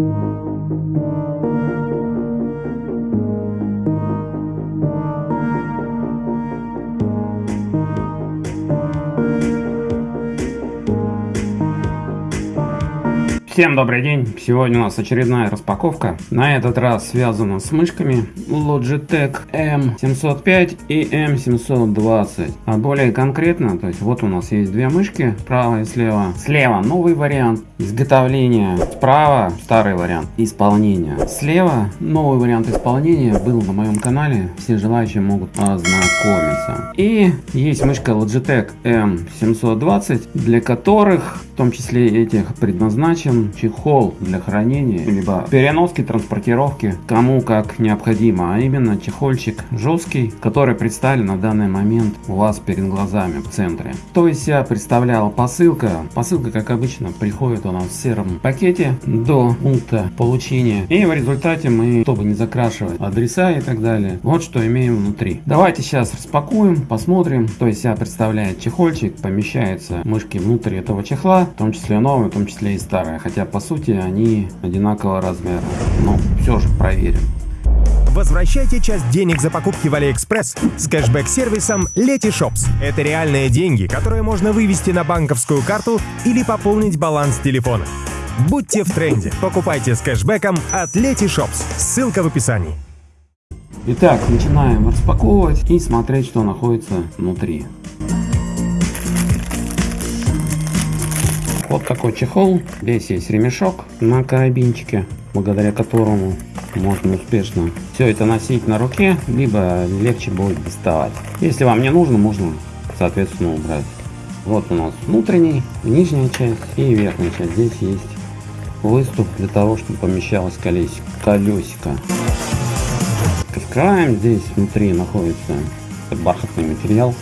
Thank you. Всем добрый день! Сегодня у нас очередная распаковка. На этот раз связана с мышками Logitech M705 и M720. А более конкретно, то есть вот у нас есть две мышки, справа и слева. Слева новый вариант изготовления, справа старый вариант исполнения. Слева новый вариант исполнения был на моем канале, все желающие могут ознакомиться. И есть мышка Logitech M720, для которых, в том числе этих предназначен чехол для хранения, либо переноски, транспортировки, кому как необходимо, а именно чехольчик жесткий, который представлен на данный момент у вас перед глазами в центре. То есть я представлял посылка, посылка как обычно приходит у нас в сером пакете до пункта получения и в результате мы, чтобы не закрашивать адреса и так далее, вот что имеем внутри. Давайте сейчас распакуем, посмотрим, то есть я представляет чехольчик, помещается мышки внутрь этого чехла, в том числе новые, в том числе и старые хотя по сути они одинакового размера. Но все же проверим. Возвращайте часть денег за покупки в Алиэкспресс с кэшбэк-сервисом Letyshops. Это реальные деньги, которые можно вывести на банковскую карту или пополнить баланс телефона. Будьте в тренде. Покупайте с кэшбэком от Letyshops. Ссылка в описании. Итак, начинаем распаковывать и смотреть, что находится внутри. Вот такой чехол. Здесь есть ремешок на карабинчике, благодаря которому можно успешно все это носить на руке, либо легче будет доставать. Если вам не нужно, можно соответственно убрать. Вот у нас внутренний, нижняя часть и верхняя часть. Здесь есть выступ для того, чтобы помещалось колесико, колесико. Открываем, здесь внутри находится бархатный материал.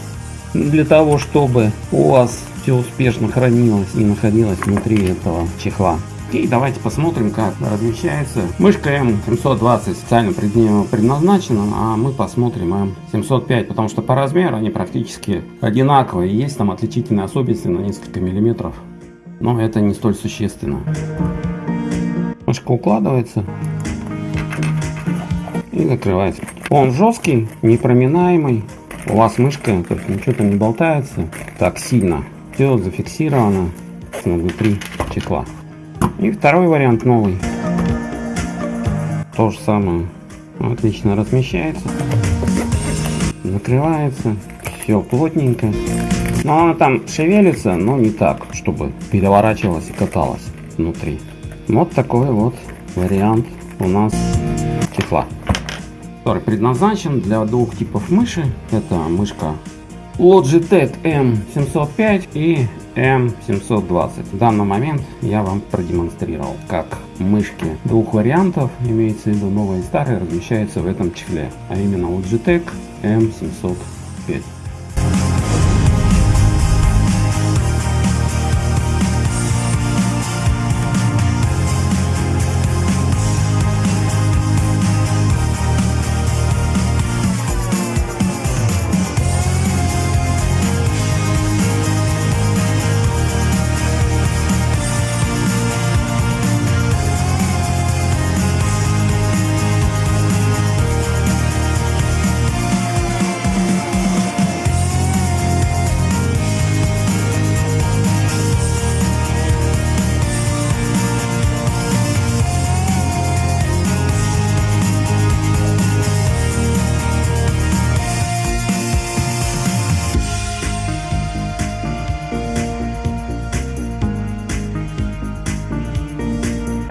Для того, чтобы у вас все успешно хранилось и находилось внутри этого чехла. И давайте посмотрим, как размещается. Мышка M720 специально предназначена, а мы посмотрим M705, потому что по размеру они практически одинаковые. Есть там отличительные особенности на несколько миллиметров, но это не столь существенно. Мышка укладывается и закрывается. Он жесткий, непроминаемый. У вас мышка, то есть ничего там не болтается так сильно все зафиксировано внутри чехла. И второй вариант новый. То же самое. Отлично размещается. Закрывается. Все плотненько. Но она там шевелится, но не так, чтобы переворачивалась и каталась внутри. Вот такой вот вариант у нас чехла. Который предназначен для двух типов мыши. Это мышка Logitech M705 и M720. В данный момент я вам продемонстрировал, как мышки двух вариантов, имеется в виду новые и старые, размещаются в этом чехле, а именно Logitech M705.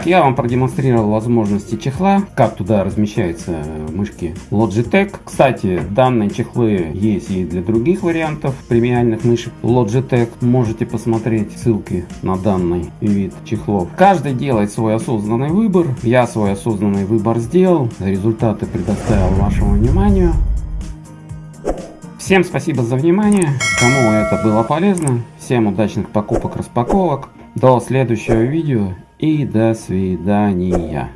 Я вам продемонстрировал возможности чехла, как туда размещаются мышки Logitech. Кстати, данные чехлы есть и для других вариантов премиальных мышек Logitech. Можете посмотреть ссылки на данный вид чехлов. Каждый делает свой осознанный выбор. Я свой осознанный выбор сделал. Результаты предоставил вашему вниманию. Всем спасибо за внимание. Кому это было полезно. Всем удачных покупок, распаковок. До следующего видео и до свидания.